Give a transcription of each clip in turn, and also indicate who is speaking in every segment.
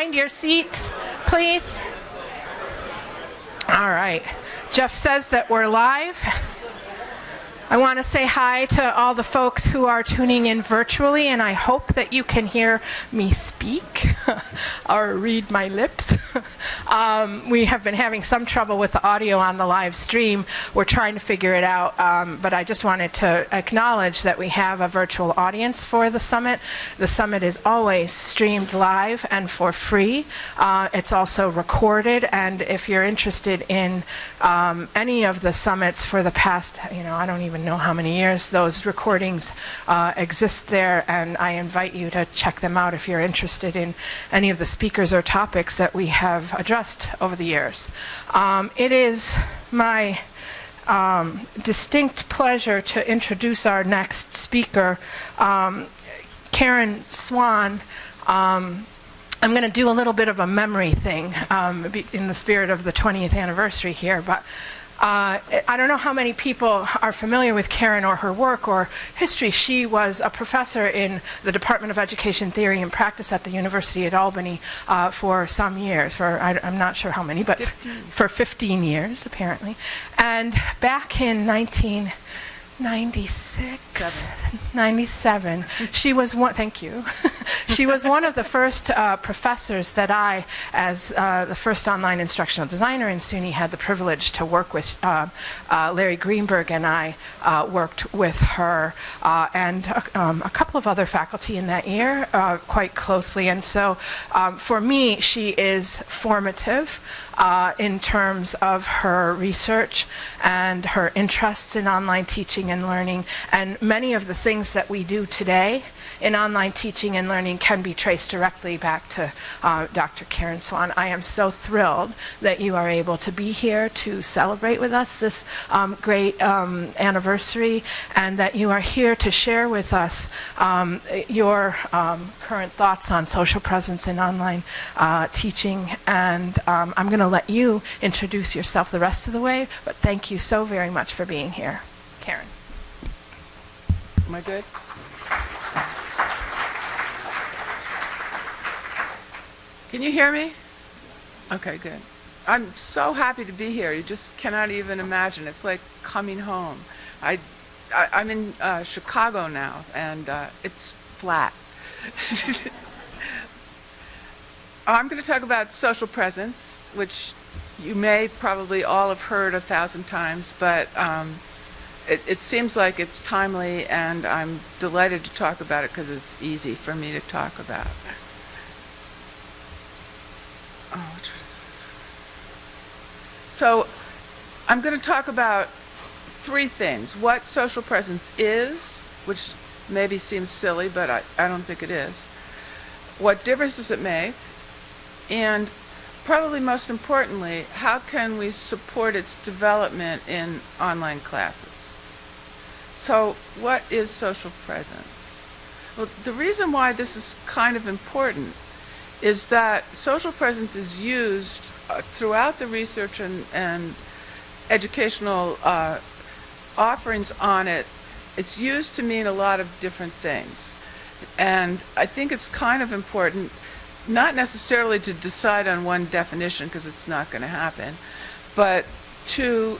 Speaker 1: find your seats, please? All right. Jeff says that we're live. I want to say hi to all the folks who are tuning in virtually, and I hope that you can hear me speak or read my lips. um, we have been having some trouble with the audio on the live stream. We're trying to figure it out, um, but I just wanted to acknowledge that we have a virtual audience for the summit. The summit is always streamed live and for free. Uh, it's also recorded, and if you're interested in um, any of the summits for the past, you know, I don't even know how many years those recordings uh, exist there, and I invite you to check them out if you're interested in any of the speakers or topics that we have addressed over the years. Um, it is my um, distinct pleasure to introduce our next speaker, um, Karen Swan. Um, I'm going to do a little bit of a memory thing um, in the spirit of the 20th anniversary here, but uh, I don't know how many people are familiar with Karen or her work or history. She was a professor in the Department of Education Theory and Practice at the University at Albany uh, for some years, for I, am not sure how many, but 15. for 15 years apparently. And back in 1996, Seven. 97. she was one, thank you. she was one of the first uh, professors that I, as uh, the first online instructional designer in SUNY, had the privilege to work with. Uh, uh Larry Greenberg and I uh, worked with her uh, and um, a couple of other faculty in that year quite closely. And so um, for me, she is formative in terms of her research and her interests in online teaching and learning. And many of the things that we do today in online teaching and learning can be traced directly back to uh, Dr. Karen Swan. I am so thrilled that you are able to be here to celebrate with us this um, great um, anniversary and that you are here to share with us um, your um, current thoughts on social presence in online uh, teaching. And um, I'm going to let you introduce yourself the rest of the way, but thank you so very much for being here. Karen.
Speaker 2: Am I good? Can you hear me? Okay, good. I'm so happy to be here. You just cannot even imagine. It's like coming home. I, I am in uh, Chicago now, and uh, it's flat. I'm going to talk about social presence, which you may probably all have heard a thousand times, but um, it, it, seems like it's timely, and I'm delighted to talk about it because it's easy for me to talk about. Oh, which this? So I'm going to talk about three things. What social presence is, which maybe seems silly, but I, I don't think it is. What difference does it make? And probably most importantly, how can we support its development in online classes? So what is social presence? Well, the reason why this is kind of important is that social presence is used uh, throughout the research and, and educational uh, offerings on it. It's used to mean a lot of different things. And I think it's kind of important, not necessarily to decide on one definition because it's not going to happen, but to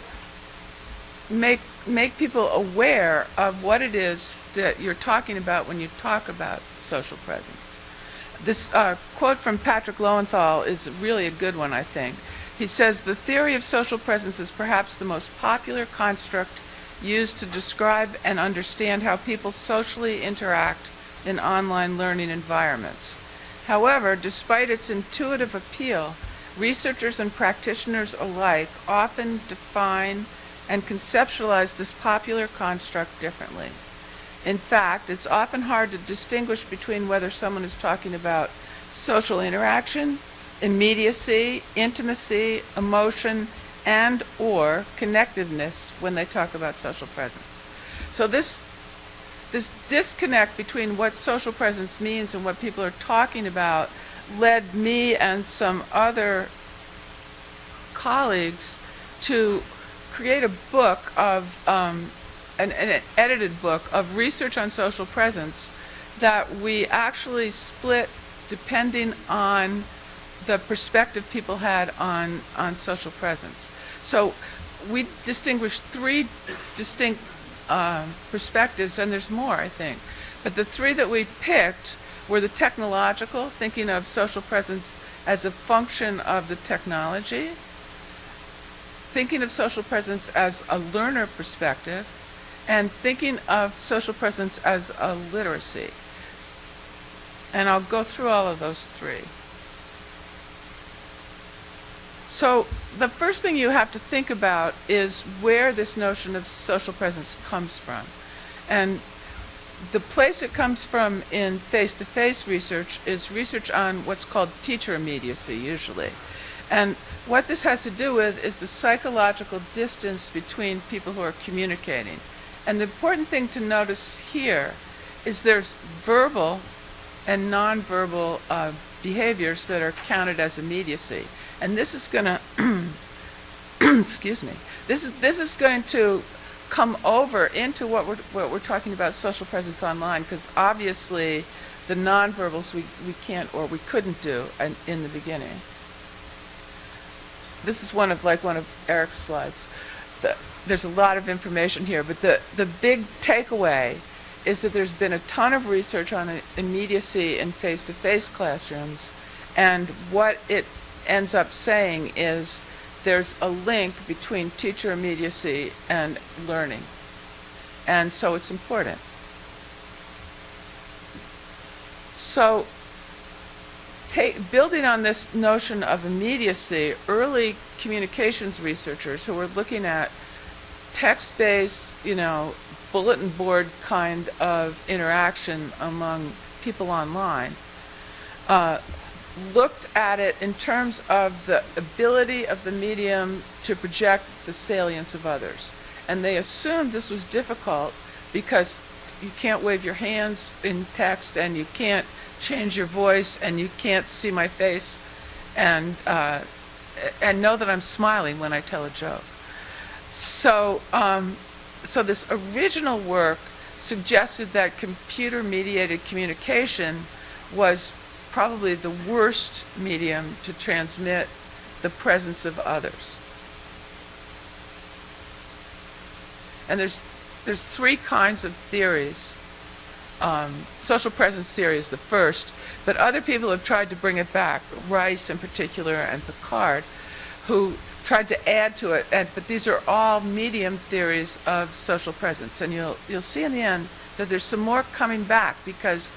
Speaker 2: make make people aware of what it is that you're talking about when you talk about social presence. This uh, quote from Patrick Lowenthal is really a good one, I think. He says, the theory of social presence is perhaps the most popular construct used to describe and understand how people socially interact in online learning environments. However, despite its intuitive appeal, researchers and practitioners alike often define and conceptualize this popular construct differently. In fact, it's often hard to distinguish between whether someone is talking about social interaction, immediacy, intimacy, emotion, and or connectiveness when they talk about social presence. So this this disconnect between what social presence means and what people are talking about led me and some other colleagues to create a book of um, an, an edited book of research on social presence that we actually split depending on the perspective people had on, on social presence. So we distinguished three distinct um, perspectives, and there's more, I think. But the three that we picked were the technological, thinking of social presence as a function of the technology, thinking of social presence as a learner perspective, and thinking of social presence as a literacy. And I'll go through all of those three. So the first thing you have to think about is where this notion of social presence comes from. And the place it comes from in face-to-face research is research on what's called teacher immediacy, usually. And what this has to do with is the psychological distance between people who are communicating. And the important thing to notice here is there's verbal and nonverbal uh, behaviors that are counted as immediacy. And this is going to, excuse me, this is, this is going to come over into what we're, what we're talking about social presence online, because obviously the nonverbals we, we can't or we couldn't do in, in the beginning. This is one of, like one of Eric's slides. The, there's a lot of information here, but the, the big takeaway is that there's been a ton of research on immediacy in face-to-face classrooms, and what it ends up saying is there's a link between teacher immediacy and learning. And so it's important. So building on this notion of immediacy, early communications researchers who were looking at text-based, you know, bulletin board kind of interaction among people online, uh, looked at it in terms of the ability of the medium to project the salience of others. And they assumed this was difficult because you can't wave your hands in text and you can't change your voice and you can't see my face and, uh, and know that I'm smiling when I tell a joke. So, um, so this original work suggested that computer-mediated communication was probably the worst medium to transmit the presence of others. And there's, there's three kinds of theories. Um, social presence theory is the first, but other people have tried to bring it back, Rice in particular and Picard, who tried to add to it, and, but these are all medium theories of social presence. And you'll, you'll see in the end that there's some more coming back because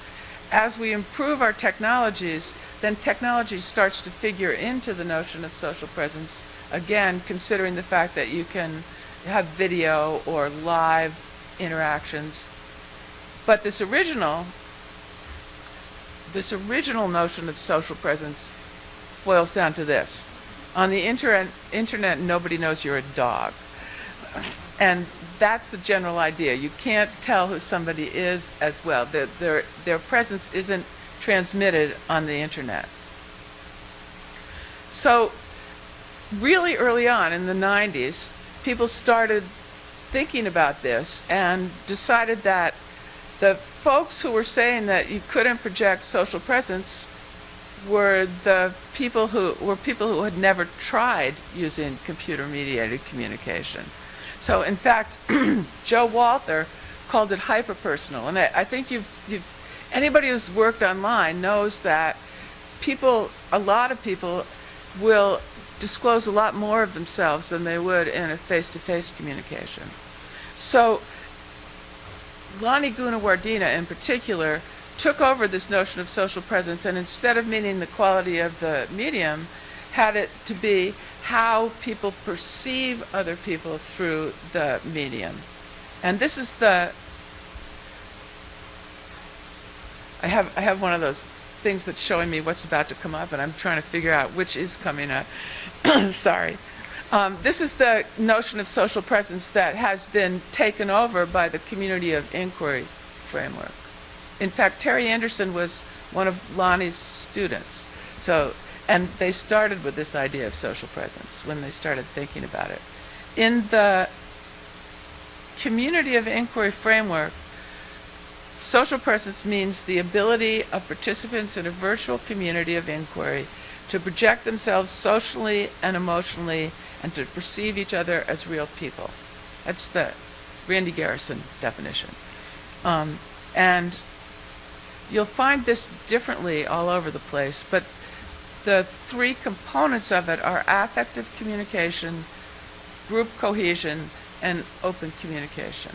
Speaker 2: as we improve our technologies, then technology starts to figure into the notion of social presence, again, considering the fact that you can have video or live interactions. But this original, this original notion of social presence boils down to this. On the inter internet, nobody knows you're a dog. And that's the general idea. You can't tell who somebody is as well. Their, their, their presence isn't transmitted on the internet. So really early on in the 90s, people started thinking about this and decided that the folks who were saying that you couldn't project social presence were the people who were people who had never tried using computer mediated communication. So in fact, Joe Walther called it hyperpersonal. And I, I think you've, you've, anybody who's worked online knows that people, a lot of people will disclose a lot more of themselves than they would in a face-to-face -face communication. So Lani Gunawardena in particular took over this notion of social presence and instead of meaning the quality of the medium, had it to be how people perceive other people through the medium. And this is the, I have, I have one of those things that's showing me what's about to come up and I'm trying to figure out which is coming up. Sorry. Um, this is the notion of social presence that has been taken over by the community of inquiry framework. In fact, Terry Anderson was one of Lani's students. So and they started with this idea of social presence when they started thinking about it. In the community of inquiry framework, social presence means the ability of participants in a virtual community of inquiry to project themselves socially and emotionally, and to perceive each other as real people. That's the Randy Garrison definition. Um, and you'll find this differently all over the place, but the three components of it are affective communication, group cohesion, and open communication.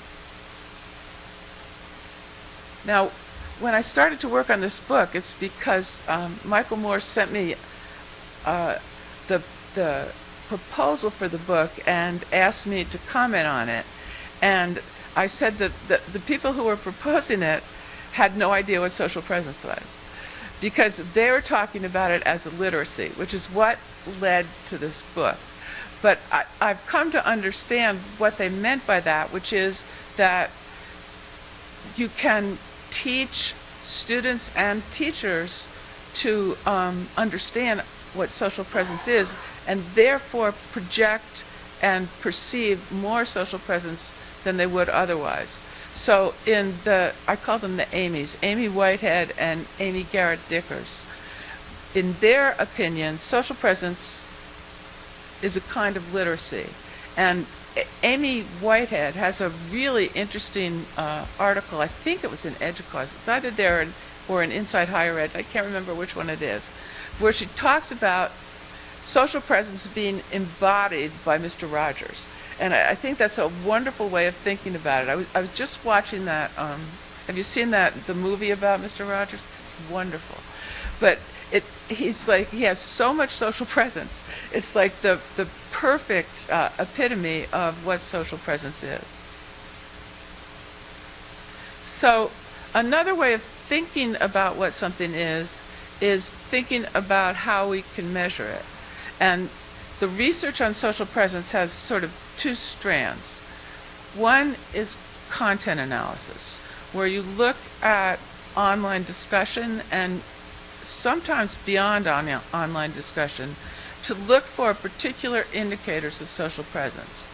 Speaker 2: Now, when I started to work on this book, it's because um, Michael Moore sent me uh, the, the proposal for the book and asked me to comment on it. And I said that the, the people who were proposing it had no idea what social presence was because they were talking about it as a literacy, which is what led to this book. But I, I've come to understand what they meant by that, which is that you can teach students and teachers to um, understand what social presence is and therefore project and perceive more social presence than they would otherwise. So in the, I call them the Amy's, Aimee Whiteside and Amy Garrett Dikkers. In their opinion, social presence is a kind of literacy. And Aimee Whiteside has a really interesting uh, article, I think it was in Educause, it's either there or in Inside Higher Ed, I can't remember which one it is, where she talks about social presence being embodied by Mr. Rogers. And I, I think that's a wonderful way of thinking about it. I was, I was just watching that, um, have you seen that, the movie about Mr. Rogers? It's wonderful. But it, he's like, he has so much social presence. It's like the, the perfect uh, epitome of what social presence is. So another way of thinking about what something is, is thinking about how we can measure it. And the research on social presence has sort of two strands. One is content analysis, where you look at online discussion and sometimes beyond on- online discussion to look for particular indicators of social presence.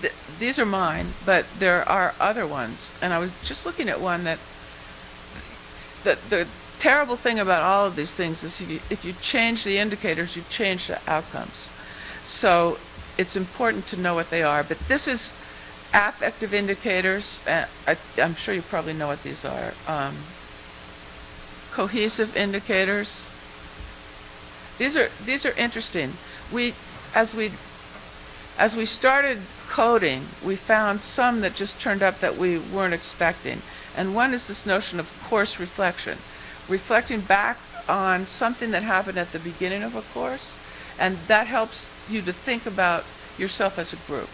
Speaker 2: Th- these are mine, but there are other ones. And I was just looking at one that the, the terrible thing about all of these things is if you, if you change the indicators, you change the outcomes. So it's important to know what they are. But this is affective indicators. I, I'm sure you probably know what these are. Um, cohesive indicators. These are these are interesting. We as we as we started coding, we found some that just turned up that we weren't expecting. And one is this notion of course reflection, reflecting back on something that happened at the beginning of a course, and that helps you to think about yourself as a group.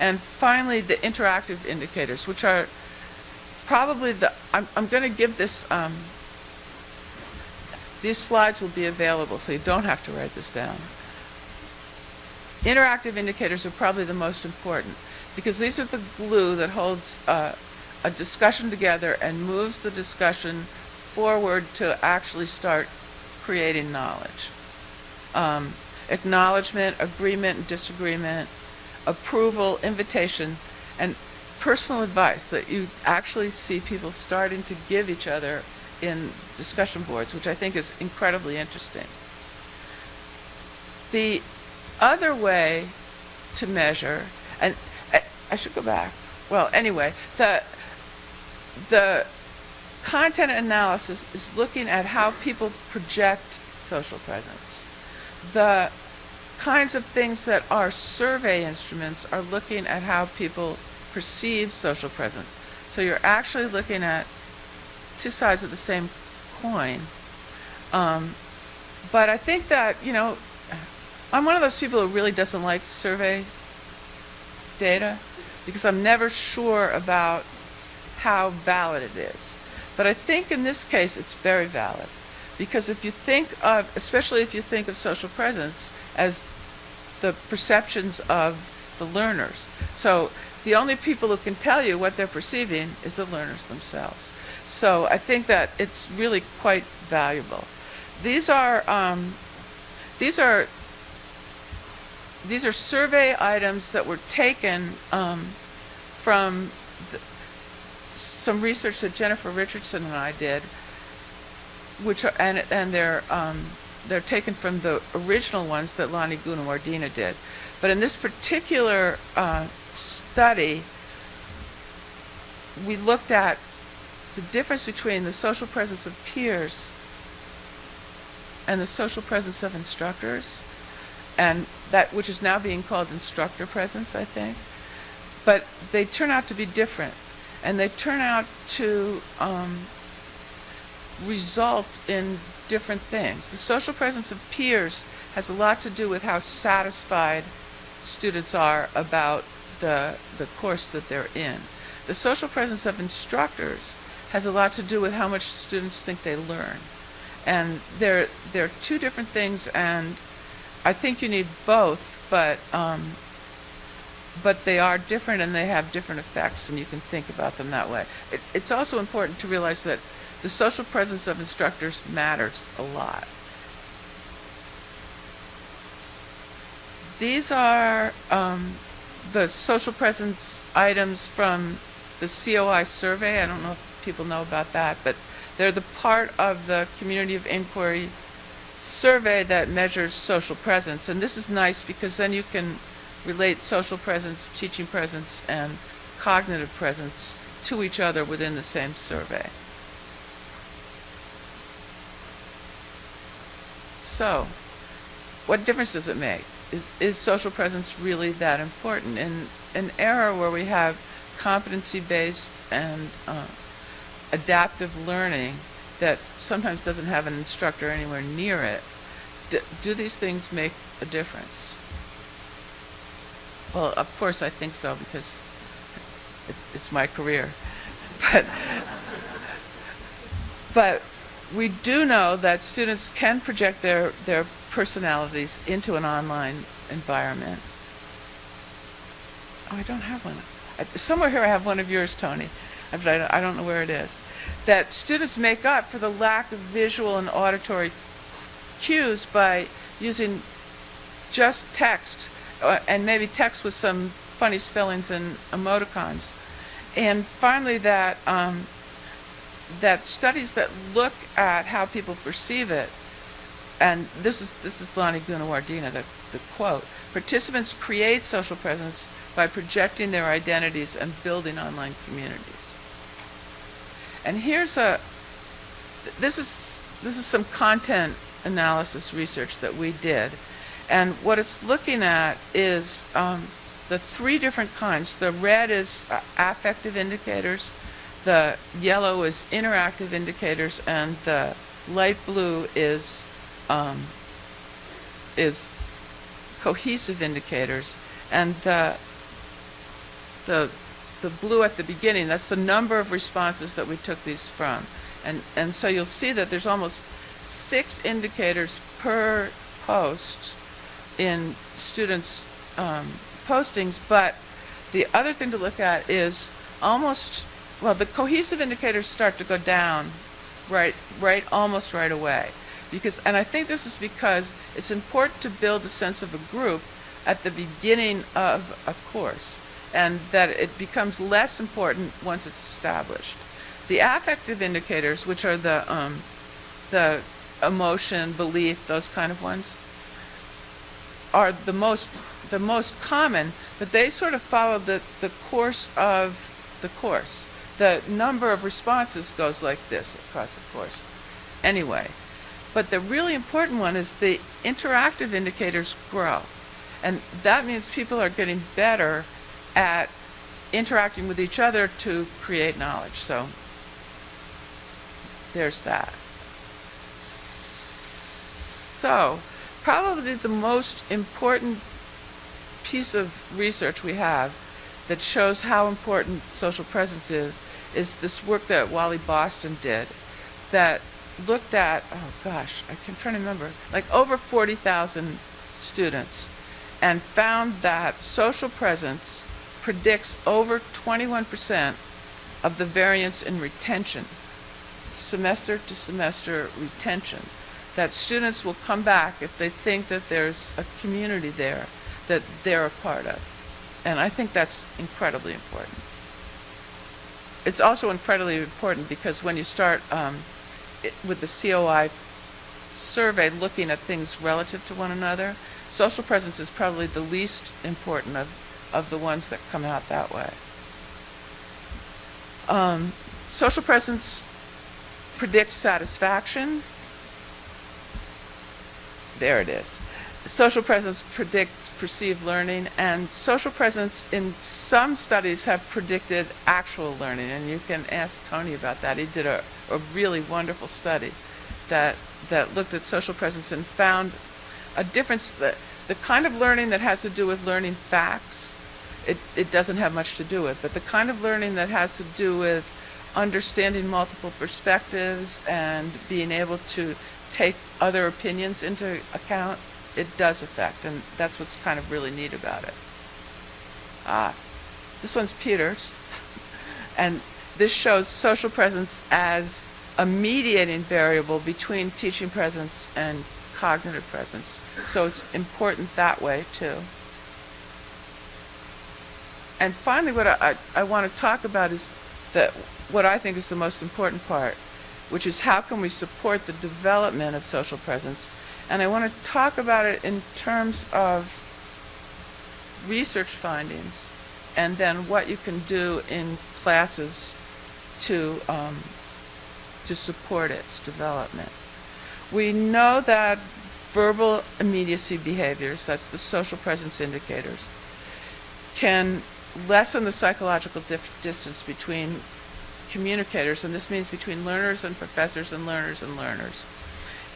Speaker 2: And finally, the interactive indicators, which are probably the, I'm, I'm going to give this, um, these slides will be available, so you don't have to write this down. Interactive indicators are probably the most important because these are the glue that holds uh, a discussion together and moves the discussion forward to actually start creating knowledge. Um, acknowledgement, agreement, and disagreement, approval, invitation, and personal advice that you actually see people starting to give each other in discussion boards, which I think is incredibly interesting. The other way to measure, and I, I should go back. Well, anyway, the the content analysis is looking at how people project social presence. The kinds of things that are survey instruments are looking at how people perceive social presence. So you're actually looking at two sides of the same coin. Um, but I think that, you know, I'm one of those people who really doesn't like survey data because I'm never sure about how valid it is. But I think in this case it's very valid because if you think of, especially if you think of social presence as the perceptions of the learners. So the only people who can tell you what they're perceiving is the learners themselves. So I think that it's really quite valuable. These are um, these are these are survey items that were taken um, from the, some research that Jennifer Richardson and I did, which are, and and they're um, they're taken from the original ones that Lani Gunawardena did. But in this particular uh, study, we looked at the difference between the social presence of peers and the social presence of instructors, and that which is now being called instructor presence, I think. But they turn out to be different, and they turn out to um, result in different things. The social presence of peers has a lot to do with how satisfied students are about the, the course that they're in. The social presence of instructors has a lot to do with how much students think they learn. And they're, they're two different things, and I think you need both, but, um, but they are different and they have different effects, and you can think about them that way. It, it's also important to realize that the social presence of instructors matters a lot. These are um, the social presence items from the COI survey. I don't know if people know about that, but they're the part of the community of inquiry survey that measures social presence. And this is nice because then you can relate social presence, teaching presence, and cognitive presence to each other within the same survey. So, what difference does it make? Is, is social presence really that important? In an era where we have competency-based and uh, adaptive learning that sometimes doesn't have an instructor anywhere near it, do, do these things make a difference? Well, of course I think so because it, it's my career. But, but we do know that students can project their, their personalities into an online environment. Oh, I don't have one. I, somewhere here I have one of yours, Tony, I don't, I don't know where it is. That students make up for the lack of visual and auditory cues by using just text, and maybe text with some funny spellings and emoticons. And finally, that um, that studies that look at how people perceive it, and this is this is Lani Gunawardena, the, the quote, participants create social presence by projecting their identities and building online communities. And here's a, this is, this is some content analysis research that we did. And what it's looking at is um, the three different kinds. The red is uh, affective indicators, the yellow is interactive indicators, and the light blue is um, is cohesive indicators. And the the the blue at the beginning, that's the number of responses that we took these from. And and so you'll see that there's almost six indicators per post in students' um, postings, but the other thing to look at is almost well, the cohesive indicators start to go down right, right, almost right away. Because, and I think this is because it's important to build a sense of a group at the beginning of a course, and that it becomes less important once it's established. The affective indicators, which are the, um, the emotion, belief, those kind of ones, are the most, the most common, but they sort of follow the, the course of the course the number of responses goes like this across the course. Anyway, but the really important one is the interactive indicators grow. And that means people are getting better at interacting with each other to create knowledge. So there's that. So probably the most important piece of research we have that shows how important social presence is is this work that Wally Boston did that looked at, oh gosh, I can try to remember, like over 40,000 students and found that social presence predicts over 21% of the variance in retention, semester to semester retention, that students will come back if they think that there's a community there that they're a part of. And I think that's incredibly important it's also incredibly important because when you start um, it, with the COI survey looking at things relative to one another, social presence is probably the least important of, of the ones that come out that way. Um, social presence predicts satisfaction. There it is. Social presence predicts perceived learning, and social presence in some studies have predicted actual learning, and you can ask Tony about that. He did a, a really wonderful study that, that looked at social presence and found a difference that the kind of learning that has to do with learning facts, it, it doesn't have much to do with, but the kind of learning that has to do with understanding multiple perspectives and being able to take other opinions into account, it does affect, and that's what's kind of really neat about it. Ah, this one's Peter's, and this shows social presence as a mediating variable between teaching presence and cognitive presence. So it's important that way too. And finally, what I, I, I want to talk about is that what I think is the most important part, which is how can we support the development of social presence. And I want to talk about it in terms of research findings and then what you can do in classes to, um, to support its development. We know that verbal immediacy behaviors, that's the social presence indicators, can lessen the psychological distance between communicators, and this means between learners and professors and learners and learners,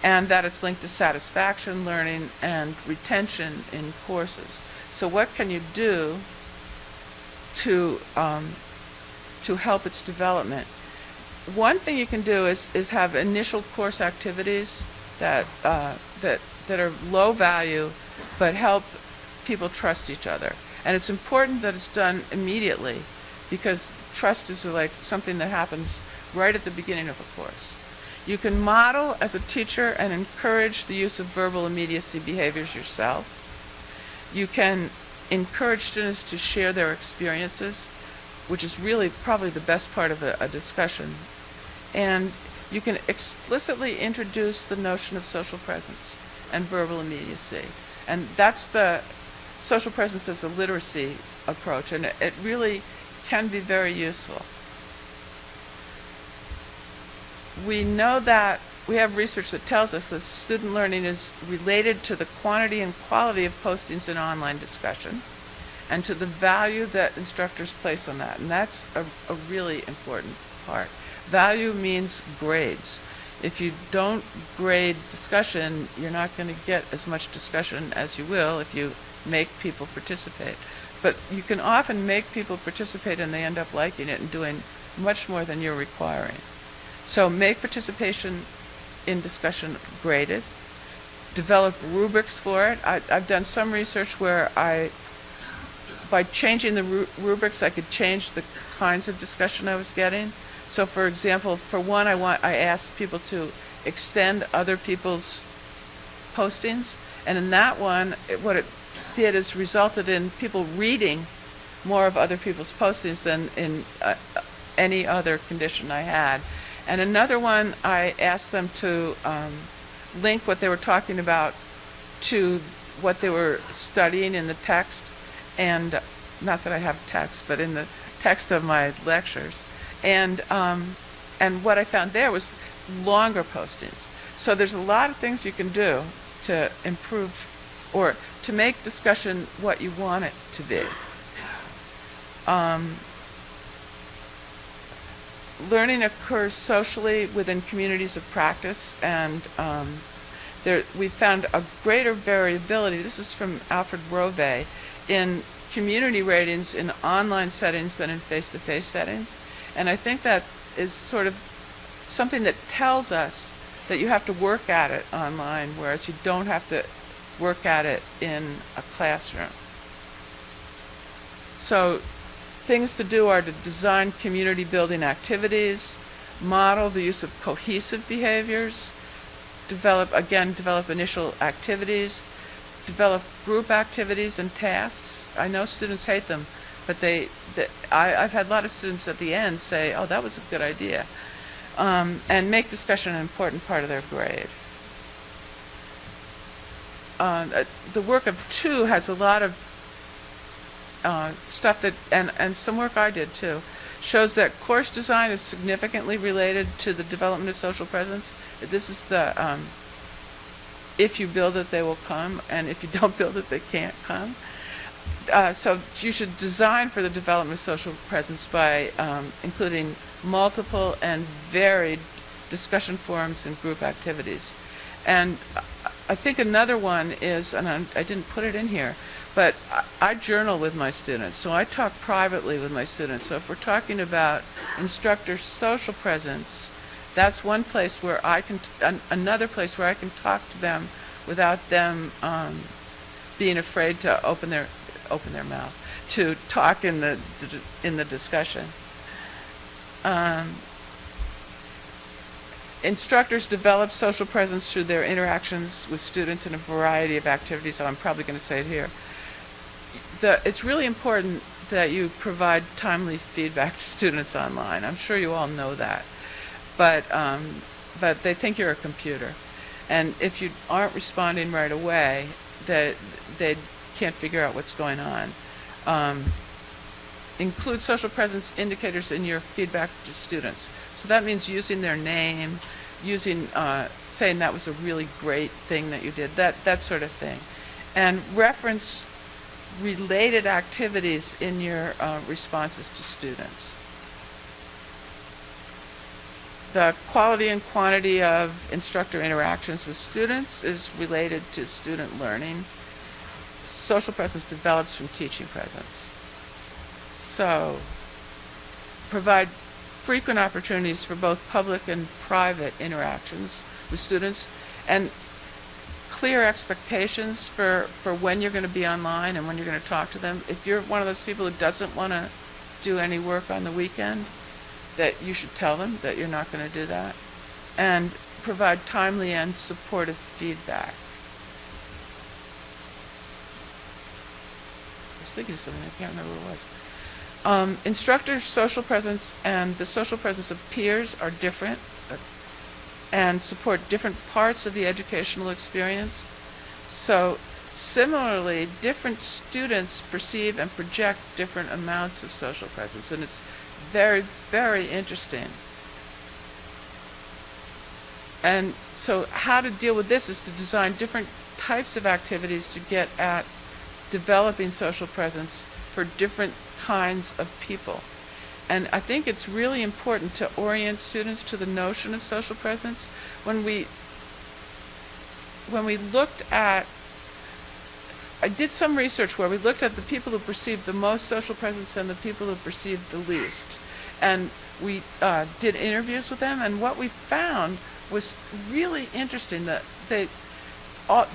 Speaker 2: and that it's linked to satisfaction, learning, and retention in courses. So what can you do to, um, to help its development? One thing you can do is, is have initial course activities that, uh, that, that are low value but help people trust each other. And it's important that it's done immediately because trust is like something that happens right at the beginning of a course. You can model as a teacher and encourage the use of verbal immediacy behaviors yourself. You can encourage students to share their experiences, which is really probably the best part of a, a discussion. And you can explicitly introduce the notion of social presence and verbal immediacy. And that's the social presence as a literacy approach, and it, it really can be very useful. We know that we have research that tells us that student learning is related to the quantity and quality of postings in online discussion and to the value that instructors place on that. And that's a, a really important part. Value means grades. If you don't grade discussion, you're not going to get as much discussion as you will if you make people participate. But you can often make people participate and they end up liking it and doing much more than you're requiring. So make participation in discussion graded. Develop rubrics for it. I, I've done some research where I, by changing the ru- rubrics, I could change the kinds of discussion I was getting. So for example, for one, I want, I asked people to extend other people's postings. And in that one, it, what it did is resulted in people reading more of other people's postings than in uh, any other condition I had. And another one, I asked them to um, link what they were talking about to what they were studying in the text, and not that I have text, but in the text of my lectures. And um, and what I found there was longer postings. So there's a lot of things you can do to improve or to make discussion what you want it to be. Um, learning occurs socially within communities of practice, and um, there, we found a greater variability. This is from Alfred Rovai in community ratings in online settings than in face-to-face settings, and I think that is sort of something that tells us that you have to work at it online, whereas you don't have to work at it in a classroom. So things to do are to design community building activities, model the use of cohesive behaviors, develop, again, develop initial activities, develop group activities and tasks. I know students hate them, but they, they I, I've had a lot of students at the end say, oh, that was a good idea. Um, and make discussion an important part of their grade. Uh, uh, the work of Tu has a lot of uh, stuff that, and, and some work I did too, shows that course design is significantly related to the development of social presence. This is the, um, if you build it, they will come, and if you don't build it, they can't come. Uh, so you should design for the development of social presence by um, including multiple and varied discussion forums and group activities. And I- I think another one is, and I'm- I didn't put it in here, but I- I journal with my students, so I talk privately with my students. So if we're talking about instructor social presence, that's one place where I can, an- another place where I can talk to them without them um, being afraid to open their, open their mouth, to talk in the, in the discussion. Um, Instructors develop social presence through their interactions with students in a variety of activities, so I'm probably going to say it here. The, it's really important that you provide timely feedback to students online. I'm sure you all know that. But, um, but they think you're a computer. And if you aren't responding right away, that they can't figure out what's going on. Um, include social presence indicators in your feedback to students. So that means using their name, using, uh, saying that was a really great thing that you did, that, that sort of thing. And reference related activities in your uh, responses to students. The quality and quantity of instructor interactions with students is related to student learning. Social presence develops from teaching presence. So, provide frequent opportunities for both public and private interactions with students and clear expectations for, for when you're going to be online and when you're going to talk to them. If you're one of those people who doesn't want to do any work on the weekend, that you should tell them that you're not going to do that. And provide timely and supportive feedback. I was thinking of something, I can't remember what it was. Um, instructors' social presence and the social presence of peers are different and support different parts of the educational experience. So similarly, different students perceive and project different amounts of social presence, and it's very, very interesting. And so how to deal with this is to design different types of activities to get at developing social presence for different kinds of people. And I think it's really important to orient students to the notion of social presence. When we when we looked at I did some research where we looked at the people who perceived the most social presence and the people who perceived the least. And we uh, did interviews with them, and what we found was really interesting that they, all,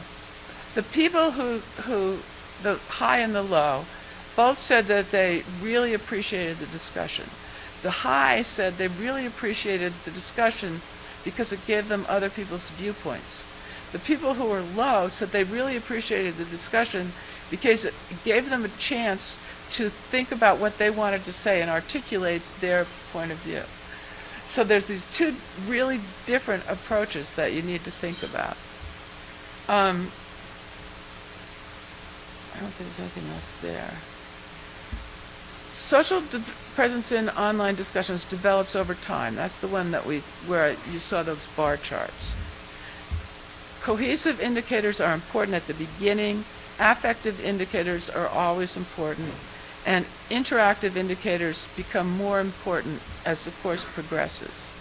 Speaker 2: the people who, who, the high and the low, both said that they really appreciated the discussion. The high said they really appreciated the discussion because it gave them other people's viewpoints. The people who were low said they really appreciated the discussion because it gave them a chance to think about what they wanted to say and articulate their point of view. So there's these two really different approaches that you need to think about. Um, I don't think there's anything else there. Social presence in online discussions develops over time. That's the one that we, where you saw those bar charts. Cohesive indicators are important at the beginning. Affective indicators are always important. And interactive indicators become more important as the course progresses.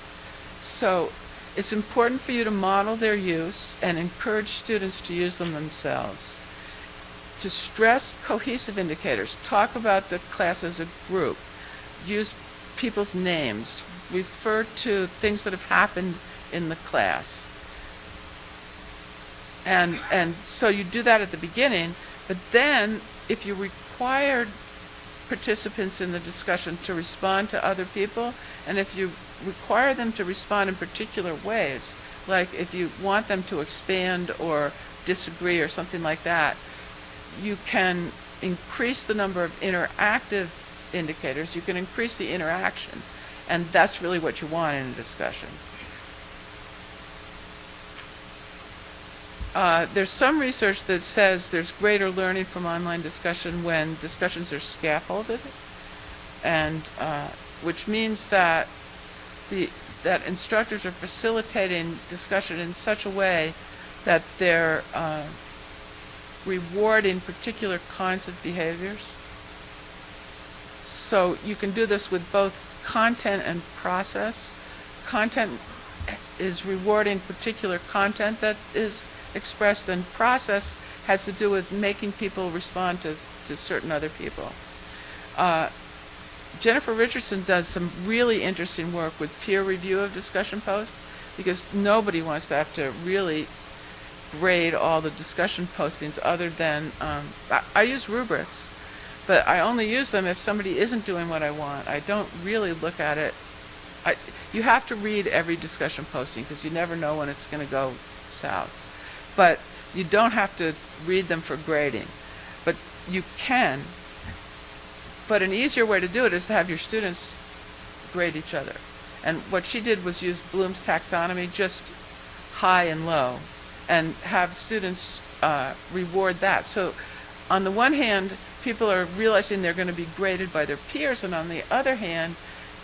Speaker 2: So it's important for you to model their use and encourage students to use them themselves. To stress cohesive indicators, talk about the class as a group, use people's names, refer to things that have happened in the class. And, and so you do that at the beginning, but then if you required participants in the discussion to respond to other people, and if you require them to respond in particular ways, like if you want them to expand or disagree or something like that, you can increase the number of interactive indicators, you can increase the interaction, and that's really what you want in a discussion. Uh, there's some research that says there's greater learning from online discussion when discussions are scaffolded, and uh, which means that the that instructors are facilitating discussion in such a way that they're uh, rewarding particular kinds of behaviors. So you can do this with both content and process. Content is rewarding particular content that is expressed, and process has to do with making people respond to, to certain other people. Uh, Jennifer Richardson does some really interesting work with peer review of discussion posts because nobody wants to have to really grade all the discussion postings other than, um, I, I use rubrics, but I only use them if somebody isn't doing what I want. I don't really look at it. I, you have to read every discussion posting because you never know when it's going to go south. But you don't have to read them for grading. But you can. But an easier way to do it is to have your students grade each other. And what she did was use Bloom's taxonomy, just high and low, and have students uh, reward that. So on the one hand, people are realizing they're going to be graded by their peers, and on the other hand,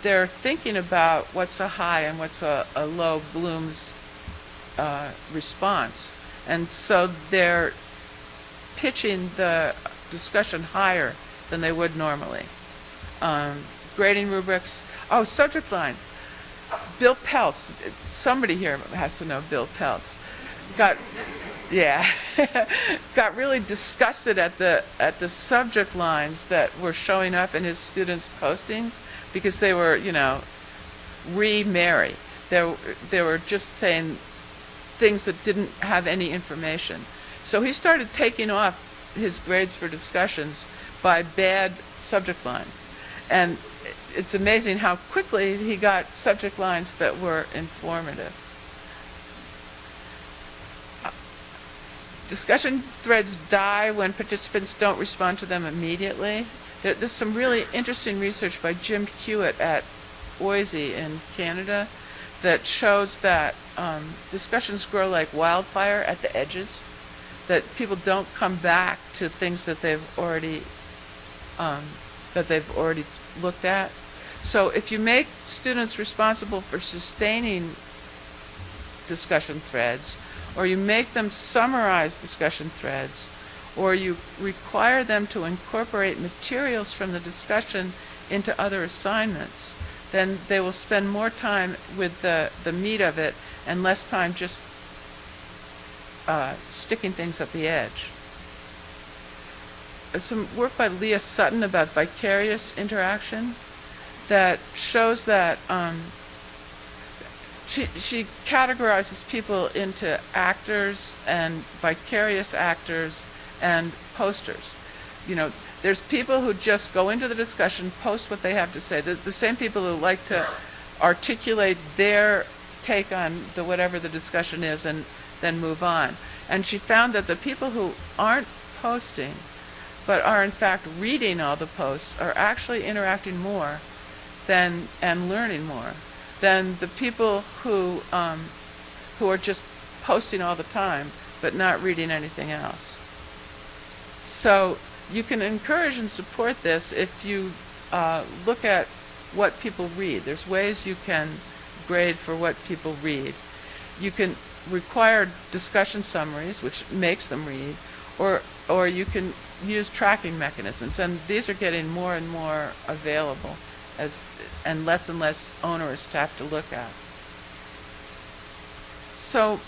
Speaker 2: they're thinking about what's a high and what's a, a low Bloom's uh, response. And so they're pitching the discussion higher than they would normally. Um, grading rubrics, oh, subject lines. Bill Pelz, somebody here has to know Bill Pelz, got, yeah, got really disgusted at the at the subject lines that were showing up in his students' postings because they were, you know, re-Mary. They they were just saying things that didn't have any information. So he started taking off his grades for discussions by bad subject lines. And it's amazing how quickly he got subject lines that were informative. Discussion threads die when participants don't respond to them immediately. There, there's some really interesting research by Jim Hewitt at OISE in Canada that shows that um, discussions grow like wildfire at the edges, that people don't come back to things that they've already um, that they've already looked at. So if you make students responsible for sustaining discussion threads, or you make them summarize discussion threads, or you require them to incorporate materials from the discussion into other assignments, then they will spend more time with the, the meat of it and less time just uh, sticking things at the edge. Some work by Leah Sutton about vicarious interaction that shows that um, she, she categorizes people into actors and vicarious actors and posters. You know, there's people who just go into the discussion, post what they have to say. The, the same people who like to articulate their take on the whatever the discussion is and then move on. And she found that the people who aren't posting, but are in fact reading all the posts, are actually interacting more than and learning more than the people who um, who are just posting all the time but not reading anything else. So you can encourage and support this if you uh, look at what people read. There's ways you can grade for what people read. You can require discussion summaries, which makes them read, or or you can use tracking mechanisms, and these are getting more and more available as and less and less onerous to have to look at. So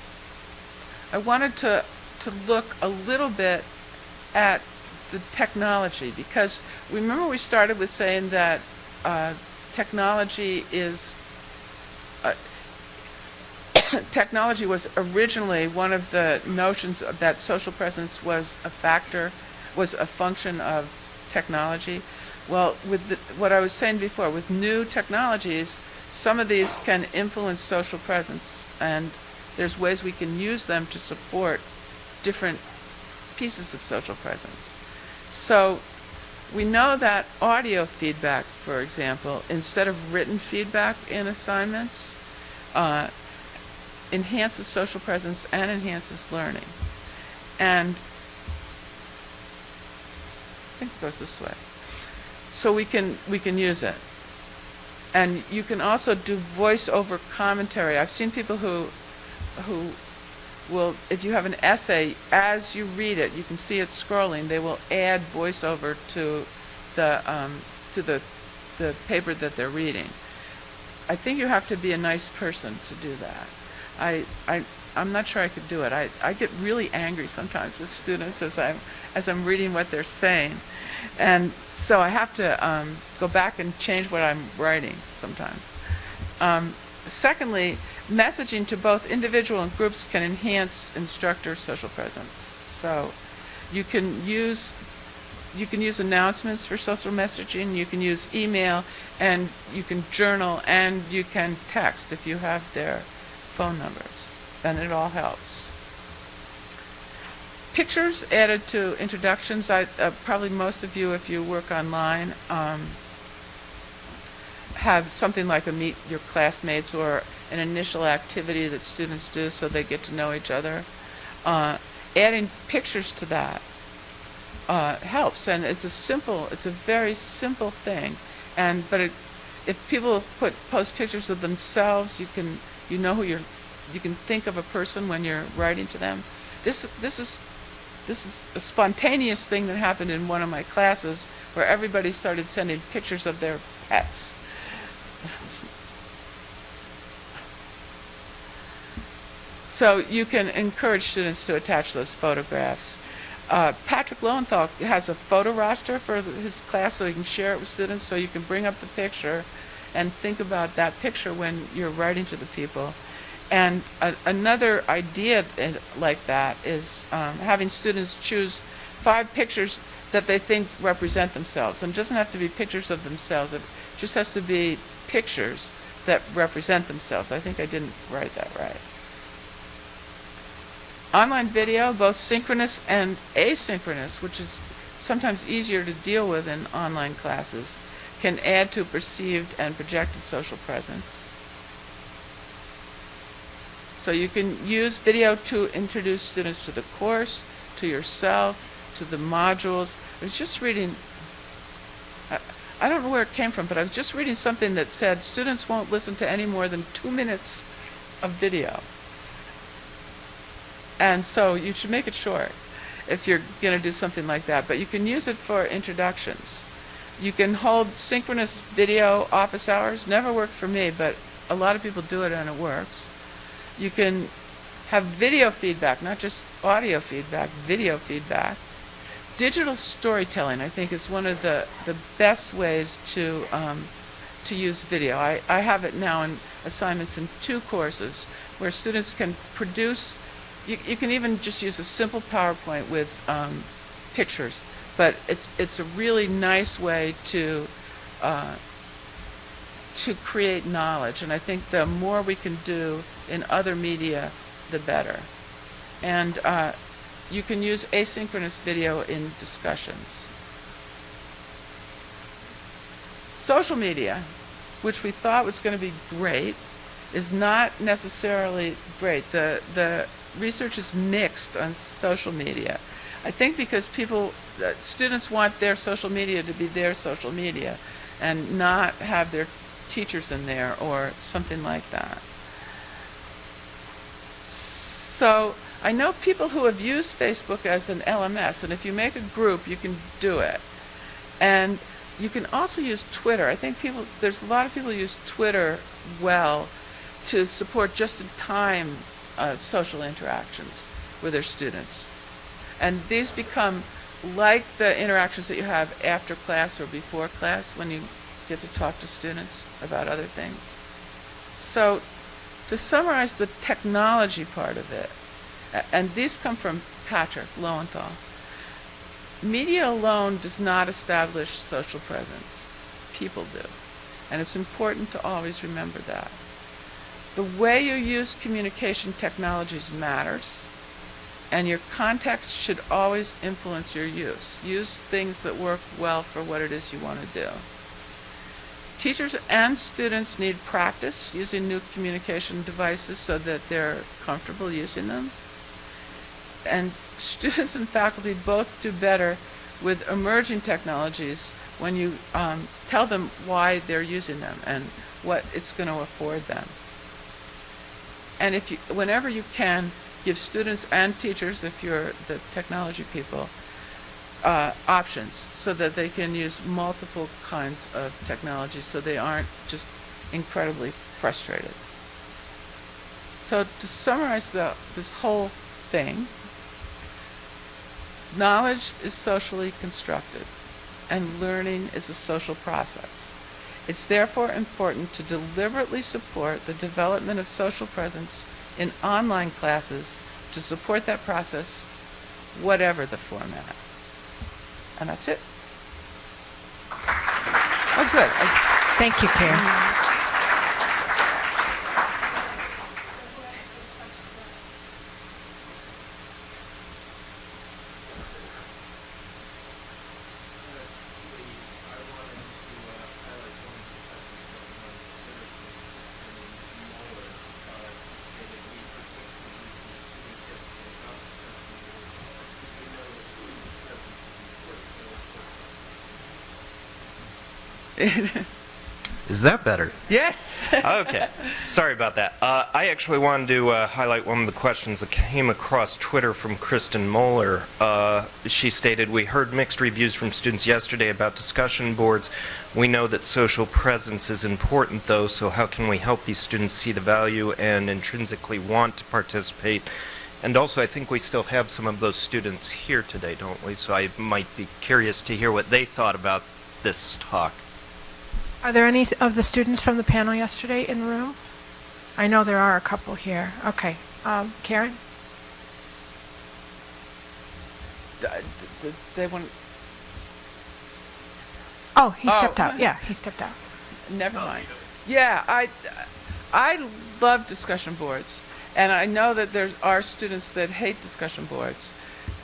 Speaker 2: I wanted to to look a little bit at the technology because remember we started with saying that uh, technology is uh, technology was originally one of the notions of that social presence was a factor was a function of technology well with the, what I was saying before with new technologies some of these can influence social presence and there's ways we can use them to support different pieces of social presence so we know that audio feedback, for example, instead of written feedback in assignments, uh, enhances social presence and enhances learning. and I think it goes this way. So we can, we can use it. And you can also do voice over commentary. I've seen people who, who will, if you have an essay, as you read it, you can see it scrolling, they will add voiceover to the, um, to the, the paper that they're reading. I think you have to be a nice person to do that. I, I, I'm not sure I could do it. I, I get really angry sometimes with students as I'm, as I'm reading what they're saying. And so I have to um, go back and change what I'm writing sometimes. Um, secondly, messaging to both individual and groups can enhance instructor social presence. So you can use you can use announcements for social messaging, you can use email, and you can journal, and you can text if you have their phone numbers. And it all helps. Pictures added to introductions, I, uh, probably most of you, if you work online, um, have something like a meet your classmates or an initial activity that students do so they get to know each other. Uh, adding pictures to that uh, helps, and it's a simple, it's a very simple thing. And but it, if people put post pictures of themselves, you can you know who you're, you can think of a person when you're writing to them. This this is this is a spontaneous thing that happened in one of my classes where everybody started sending pictures of their pets. So you can encourage students to attach those photographs. Uh, Patrick Lowenthal has a photo roster for his class so he can share it with students so you can bring up the picture and think about that picture when you're writing to the people. And another idea like that is um, having students choose five pictures that they think represent themselves. And it doesn't have to be pictures of themselves, it just has to be pictures that represent themselves. I think I didn't write that right. Online video, both synchronous and asynchronous, which is sometimes easier to deal with in online classes, can add to perceived and projected social presence. So you can use video to introduce students to the course, to yourself, to the modules. I was just reading, I, I don't know where it came from, but I was just reading something that said students won't listen to any more than two minutes of video. And so you should make it short if you're going to do something like that. But you can use it for introductions. You can hold synchronous video office hours. Never worked for me, but a lot of people do it and it works. You can have video feedback, not just audio feedback, video feedback. Digital storytelling, I think, is one of the, the best ways to, um, to use video. I, I have it now in assignments in two courses where students can produce you, you can even just use a simple PowerPoint with um, pictures, but it's it's a really nice way to uh, to create knowledge, and I think the more we can do in other media, the better. And uh, you can use asynchronous video in discussions. Social media, which we thought was going to be great, is not necessarily great. The the research is mixed on social media. I think because people, uh, students want their social media to be their social media and not have their teachers in there or something like that. So I know people who have used Facebook as an LMS, and if you make a group, you can do it. And you can also use Twitter. I think people, there's a lot of people who use Twitter well to support just-in-time uh, social interactions with their students. And these become like the interactions that you have after class or before class when you get to talk to students about other things. So to summarize the technology part of it, and these come from Patrick Lowenthal, media alone does not establish social presence. People do. And it's important to always remember that. The way you use communication technologies matters, and your context should always influence your use. Use things that work well for what it is you want to do. Teachers and students need practice using new communication devices so that they're comfortable using them. and students and faculty both do better with emerging technologies when you um, tell them why they're using them and what it's going to afford them. And if you, whenever you can, give students and teachers, if you're the technology people, uh, options so that they can use multiple kinds of technology so they aren't just incredibly frustrated. So to summarize the, this whole thing, knowledge is socially constructed and learning is a social process. It's therefore important to deliberately support the development of social presence in online classes to support that process, whatever the format. And that's it. That's good.
Speaker 1: Thank you, Karen.
Speaker 3: Is that better?
Speaker 2: Yes.
Speaker 3: Okay. Sorry about that. Uh, I actually wanted to uh, highlight one of the questions that came across Twitter from Kristen Moeller. Uh, she stated, We heard mixed reviews from students yesterday about discussion boards. We know that social presence is important, though, so how can we help these students see the value and intrinsically want to participate? And also, I think we still have some of those students here today, don't we? So I might be curious to hear what they thought about this talk.
Speaker 1: Are there any of the students from the panel yesterday in the room? I know there are a couple here. Okay. Um, Karen?
Speaker 2: They want,
Speaker 1: Oh, he
Speaker 2: Oh.
Speaker 1: stepped out. Yeah, he stepped out.
Speaker 2: never mind. Yeah, I, I love discussion boards. And I know that there are students that hate discussion boards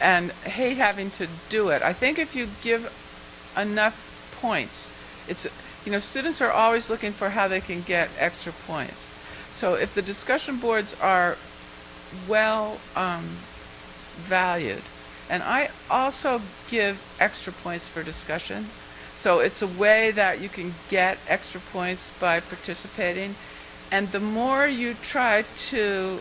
Speaker 2: and hate having to do it. I think if you give enough points, it's, you know, students are always looking for how they can get extra points. So if the discussion boards are well um, valued, and I also give extra points for discussion. So it's a way that you can get extra points by participating. And the more you try to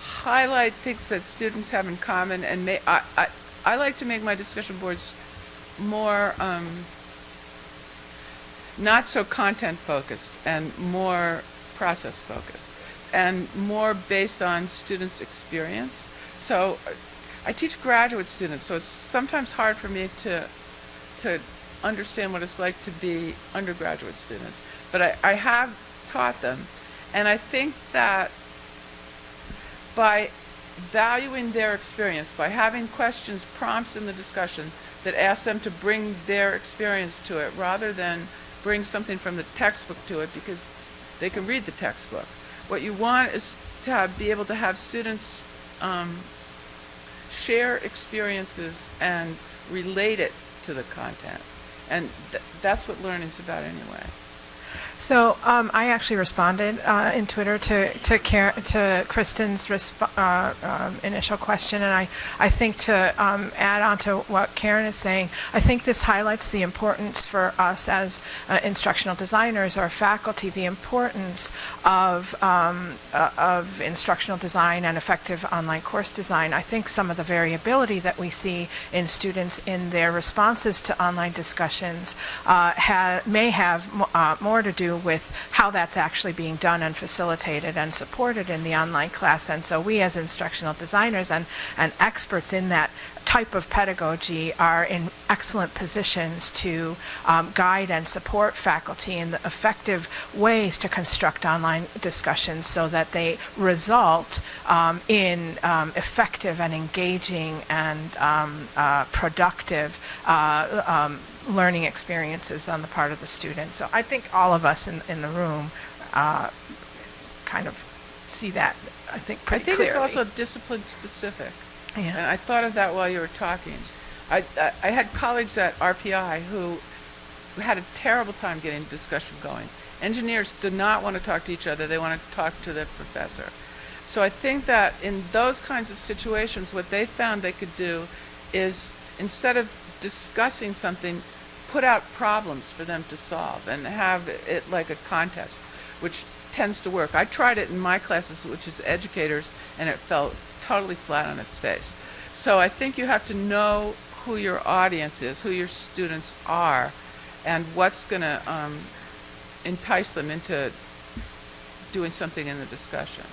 Speaker 2: highlight things that students have in common and I, I, I like to make my discussion boards more um, not so content focused and more process focused and more based on students' experience. So I teach graduate students, so it's sometimes hard for me to to understand what it's like to be undergraduate students. But I, I have taught them, and I think that by valuing their experience, by having questions, prompts in the discussion that ask them to bring their experience to it rather than bring something from the textbook to it because they can read the textbook. What you want is to have, be able to have students um, share experiences and relate it to the content. And th- that's what learning's about anyway.
Speaker 1: So um, I actually responded uh, in Twitter to to, Kar- to Kristen's uh, um, initial question, and I, I think to um, add on to what Karen is saying, I think this highlights the importance for us as uh, instructional designers or faculty, the importance of um, uh, of instructional design and effective online course design. I think some of the variability that we see in students in their responses to online discussions uh, ha- may have uh, more to do with how that's actually being done and facilitated and supported in the online class. And so we as instructional designers and, and experts in that type of pedagogy are in excellent positions to um, guide and support faculty in the effective ways to construct online discussions so that they result um, in um, effective and engaging and um, uh, productive uh, um, learning experiences on the part of the student. So I think all of us in, in the room uh, kind of see that, I think,
Speaker 2: I think
Speaker 1: clearly.
Speaker 2: it's also discipline specific.
Speaker 1: Yeah.
Speaker 2: And I thought of that while you were talking. I, I, I had colleagues at RPI who, who had a terrible time getting discussion going. Engineers do not want to talk to each other, they want to talk to the professor. So I think that in those kinds of situations, what they found they could do is instead of discussing something, put out problems for them to solve and have it like a contest, which tends to work. I tried it in my classes, which is educators, and it fell totally flat on its face. So I think you have to know who your audience is, who your students are, and what's going to um, entice them into doing something in the discussion.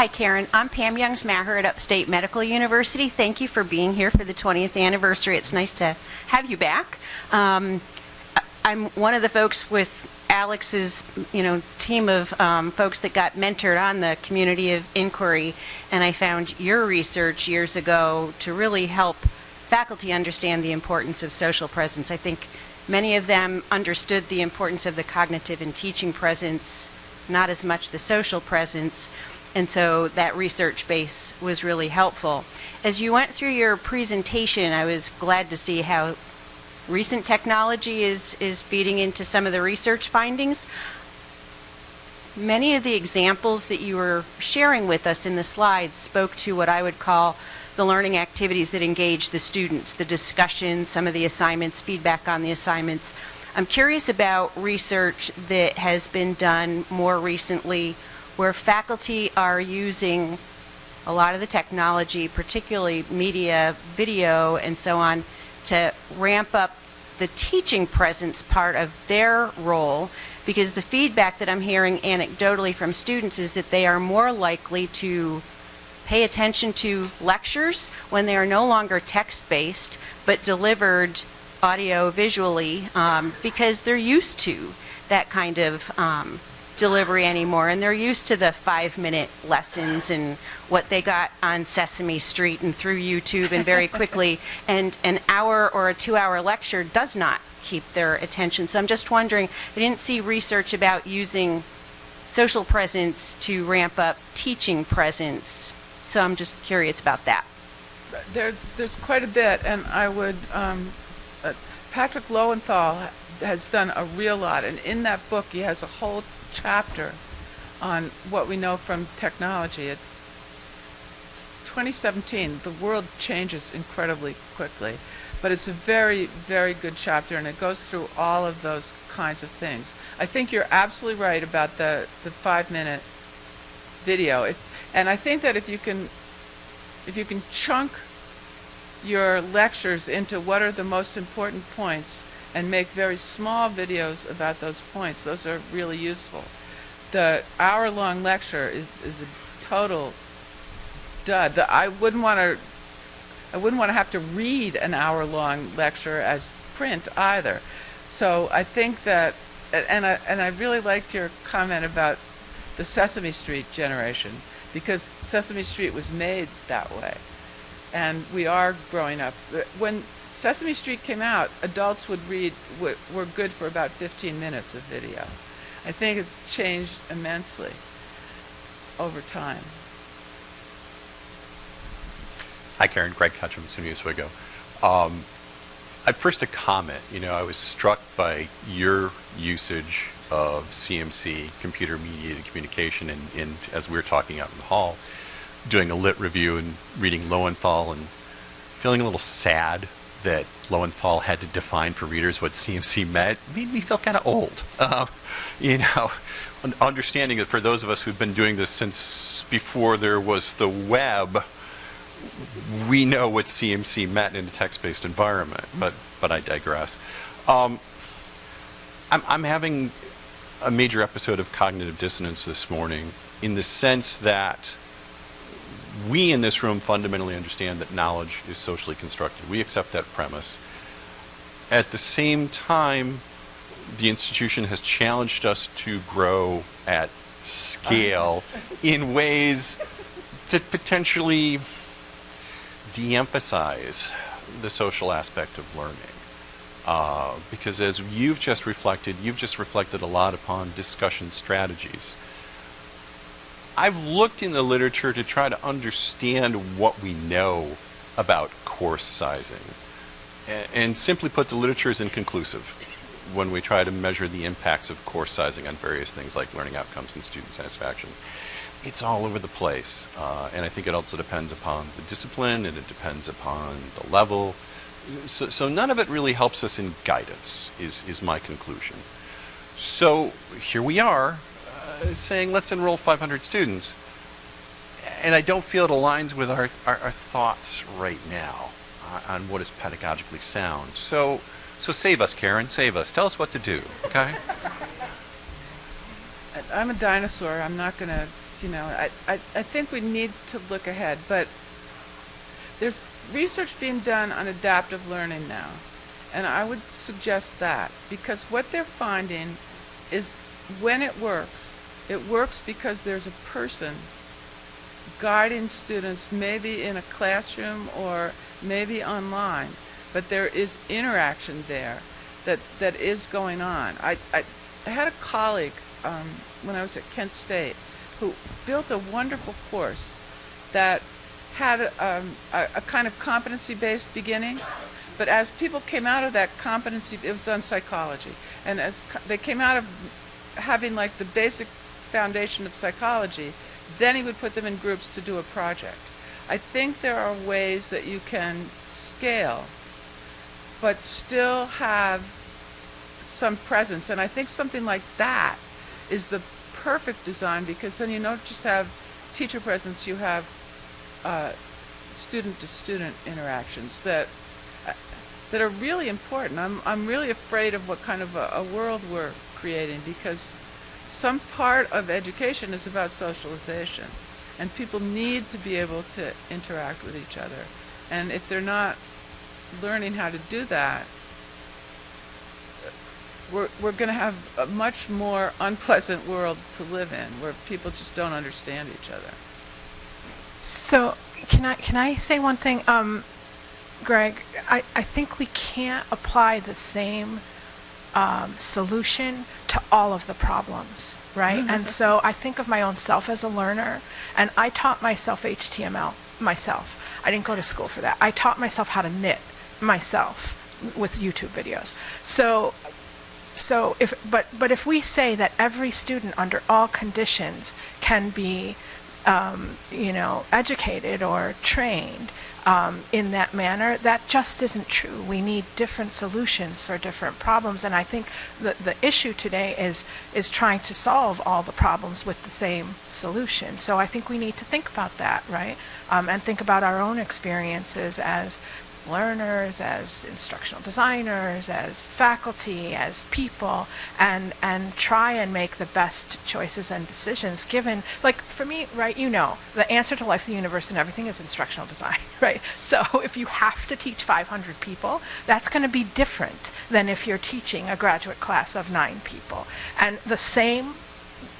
Speaker 4: Hi, Karen. I'm Pam Youngs Maher at Upstate Medical University. Thank you for being here for the 20th anniversary. It's nice to have you back. Um, I'm one of the folks with Alex's, you know, team of um, folks that got mentored on the community of inquiry, and I found your research years ago to really help faculty understand the importance of social presence. I think many of them understood the importance of the cognitive and teaching presence, not as much the social presence. And so that research base was really helpful. As you went through your presentation, I was glad to see how recent technology is, is feeding into some of the research findings. Many of the examples that you were sharing with us in the slides spoke to what I would call the learning activities that engage the students, the discussions, some of the assignments, feedback on the assignments. I'm curious about research that has been done more recently where faculty are using a lot of the technology, particularly media, video, and so on, to ramp up the teaching presence part of their role. Because the feedback that I'm hearing anecdotally from students is that they are more likely to pay attention to lectures when they are no longer text-based but delivered audio visually um, because they're used to that kind of um, delivery anymore and they're used to the five minute lessons and what they got on Sesame Street and through YouTube and very quickly and an hour or a two hour lecture does not keep their attention. So I'm just wondering I didn't see research about using social presence to ramp up teaching presence. So I'm just curious about that.
Speaker 2: There's, there's quite a bit, and I would, um, uh, Patrick Lowenthal has done a real lot, and in that book, he has a whole chapter on what we know from technology. It's 2017, the world changes incredibly quickly, but it's a very, very good chapter, and it goes through all of those kinds of things. I think you're absolutely right about the, the five-minute video. If, and I think that if you can, if you can chunk your lectures into what are the most important points and make very small videos about those points, those are really useful. The hour-long lecture is, is a total dud. The, I wouldn't want to, I wouldn't want to have to read an hour-long lecture as print either. So I think that, and I, and I really liked your comment about the Sesame Street generation because Sesame Street was made that way. And we are growing up. When Sesame Street came out, adults would read, were, good for about 15 minutes of video. I think it's changed immensely over time.
Speaker 5: Hi, Karen. Greg Ketchum, SUNY Oswego. Um, at first, a comment. You know, I was struck by your usage of CMC, computer mediated communication, and, and as we were talking out in the hall, doing a lit review and reading Lowenthal and feeling a little sad that Lowenthal had to define for readers what CMC meant made me feel kind of old. Um, you know, understanding that for those of us who've been doing this since before there was the web, we know what CMC meant in a text-based environment, but but I digress. Um, I'm, I'm having a major episode of cognitive dissonance this morning in the sense that we in this room fundamentally understand that knowledge is socially constructed. We accept that premise. At the same time, the institution has challenged us to grow at scale in ways that potentially de-emphasize the social aspect of learning. Uh, because as you've just reflected, you've just reflected a lot upon discussion strategies. I've looked in the literature to try to understand what we know about course sizing. A- And simply put, the literature is inconclusive. when we try to measure the impacts of course sizing on various things like learning outcomes and student satisfaction, it's all over the place. Uh, and I think it also depends upon the discipline and it depends upon the level. So, so none of it really helps us in guidance, is, is my conclusion. So here we are saying let's enroll 500 students. And I don't feel it aligns with our, our, our thoughts right now uh, on what is pedagogically sound. So, so save us, Karen, save us. Tell us what to do, okay?
Speaker 2: I- I'm a dinosaur. I'm not going to, you know, I, I, I think we need to look ahead, but there's research being done on adaptive learning now. And I would suggest that because what they're finding is when it works, it works because there's a person guiding students maybe in a classroom or maybe online, but there is interaction there that, that is going on. I, I, I had a colleague um, when I was at Kent State who built a wonderful course that had um, a, a kind of competency-based beginning, but as people came out of that competency, it was on psychology, and as they came out of having like the basic foundation of psychology, then he would put them in groups to do a project. I think there are ways that you can scale, but still have some presence, and I think something like that is the perfect design because then you don't just have teacher presence, you have uh, student-to-student interactions that uh, that are really important. I'm I'm really afraid of what kind of a, a world we're creating because some part of education is about socialization, and people need to be able to interact with each other. And if they're not learning how to do that, we're, we're going to have a much more unpleasant world to live in where people just don't understand each other.
Speaker 1: So, can I, can I say one thing? Um, Greg, I, I think we can't apply the same um, solution to all of the problems, right? And so I think of my own self as a learner, and I taught myself HTML myself. I didn't go to school for that. I taught myself how to knit myself with YouTube videos. So so if, but, but if we say that every student under all conditions can be, um, you know, educated or trained um, in that manner, that just isn't true. We need different solutions for different problems, and I think the, the issue today is, is trying to solve all the problems with the same solution. So I think we need to think about that, right? Um, and think about our own experiences as learners, as instructional designers, as faculty, as people, and and try and make the best choices and decisions given like for me, right, you know, the answer to life, the universe, and everything is instructional design, right? So if you have to teach 500 people, that's going to be different than if you're teaching a graduate class of nine people. And the same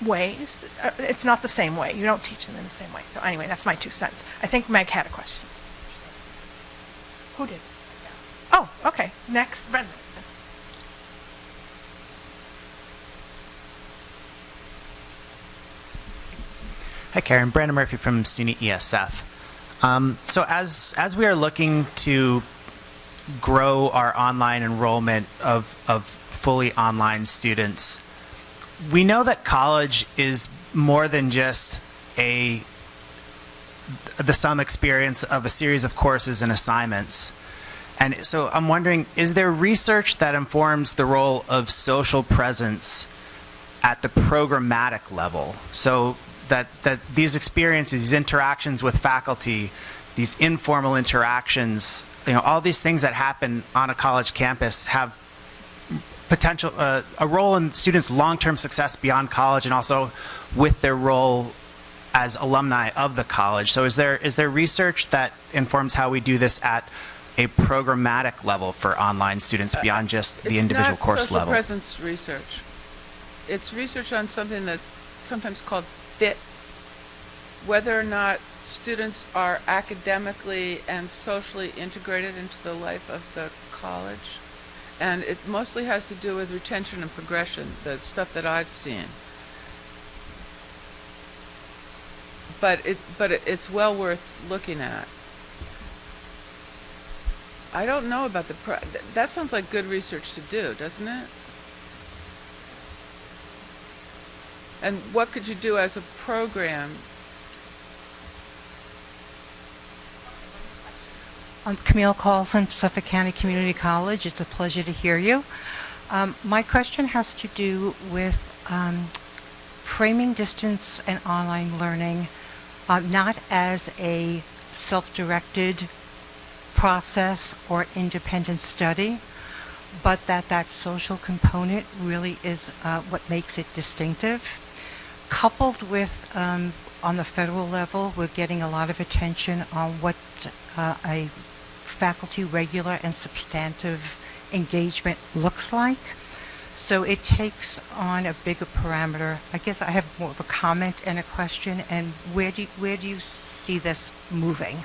Speaker 1: ways, uh, it's not the same way. You don't teach them in the same way. So anyway, that's my two cents. I think Meg had a question. Who did? Oh, okay. Next, Brendan.
Speaker 6: Hi, Karen. Brandon Murphy from SUNY ESF. Um, so as as we are looking to grow our online enrollment of of fully online students, we know that college is more than just a the sum experience of a series of courses and assignments. And so I'm wondering, is there research that informs the role of social presence at the programmatic level? So that, that these experiences, these interactions with faculty, these informal interactions, you know, all these things that happen on a college campus have potential, uh, a role in students' long-term success beyond college and also with their role as alumni of the college. So is there is there research that informs how we do this at a programmatic level for online students uh, beyond uh, just the individual course
Speaker 2: not
Speaker 6: level?
Speaker 2: social presence research. It's research on something that's sometimes called fit, whether or not students are academically and socially integrated into the life of the college. And it mostly has to do with retention and progression, the stuff that I've seen. but it but it, it's well worth looking at. I don't know about the th that sounds like good research to do, doesn't it? And what could you do as a program?
Speaker 7: I'm Camille Carlson, Suffolk County Community College. It's a pleasure to hear you. Um, my question has to do with um, framing distance and online learning uh, not as a self-directed process or independent study, but that that social component really is uh, what makes it distinctive. Coupled with, um, on the federal level, we're getting a lot of attention on what uh, a faculty regular and substantive engagement looks like. So it takes on a bigger parameter. I guess I have more of a comment and a question. And where do you, where do you see this moving?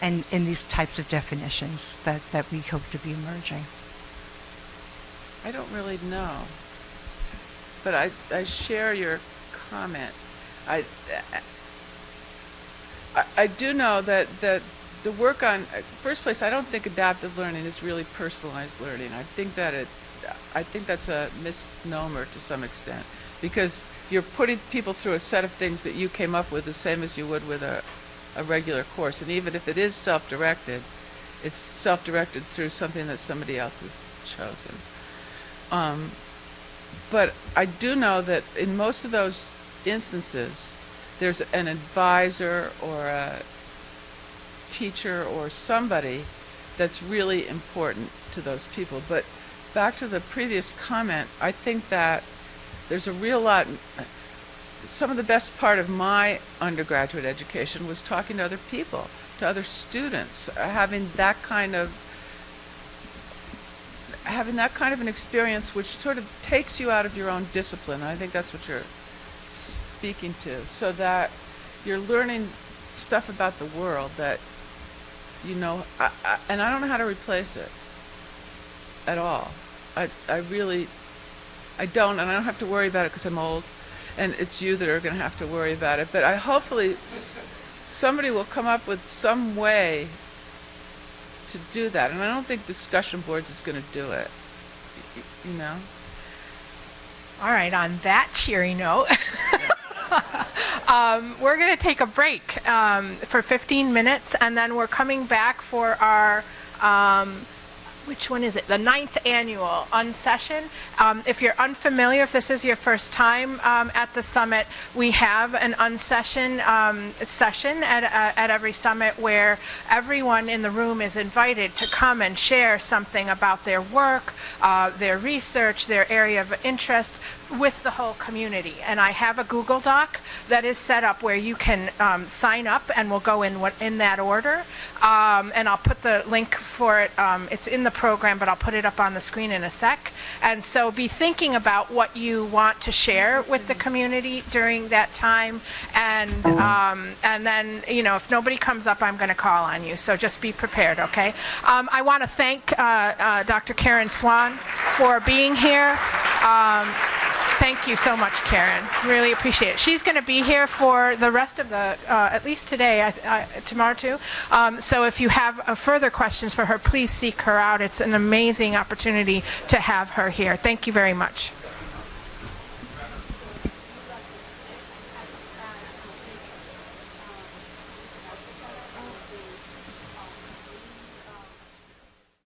Speaker 7: And in these types of definitions that, that we hope to be emerging.
Speaker 2: I don't really know. But I, I share your comment. I, I, I do know that, that the work on, first place, I don't think adaptive learning is really personalized learning. I think that it, I think that's a misnomer to some extent because you're putting people through a set of things that you came up with the same as you would with a, a regular course. And even if it is self-directed, it's self-directed through something that somebody else has chosen. Um, but I do know that in most of those instances, there's an advisor or a teacher or somebody that's really important to those people. But back to the previous comment, I think that there's a real lot. Some of the best part of my undergraduate education was talking to other people, to other students, having that kind of having that kind of an experience which sort of takes you out of your own discipline. I think that's what you're speaking to. So that you're learning stuff about the world that you know, I, I, and I don't know how to replace it at all. I, I really, I don't, and I don't have to worry about it because I'm old, and it's you that are going to have to worry about it. But I hopefully somebody will come up with some way to do that, and I don't think discussion boards is going to do it. y- You know.
Speaker 1: All right, on that cheery note, um, we're going to take a break um, for 15 minutes, and then we're coming back for our, um, which one is it? The ninth annual unsession. Um, if you're unfamiliar, if this is your first time um, at the summit, we have an unsession um, session at, uh, at every summit where everyone in the room is invited to come and share something about their work, uh, their research, their area of interest with the whole community. And I have a Google Doc that is set up where you can um, sign up, and we'll go in what in that order. Um, and I'll put the link for it. Um, it's in the program, but I'll put it up on the screen in a sec. And so be thinking about what you want to share with the community during that time. And um, and then you know if nobody comes up, I'm going to call on you. So just be prepared, okay? Um, I want to thank uh, uh, Dr. Karen Swan for being here. Thank you so much, Karen. Really appreciate it. She's going to be here for the rest of the, uh, at least today, I, I, tomorrow too. Um, so if you have uh, further questions for her, please seek her out. It's an amazing opportunity to have her here. Thank you very much.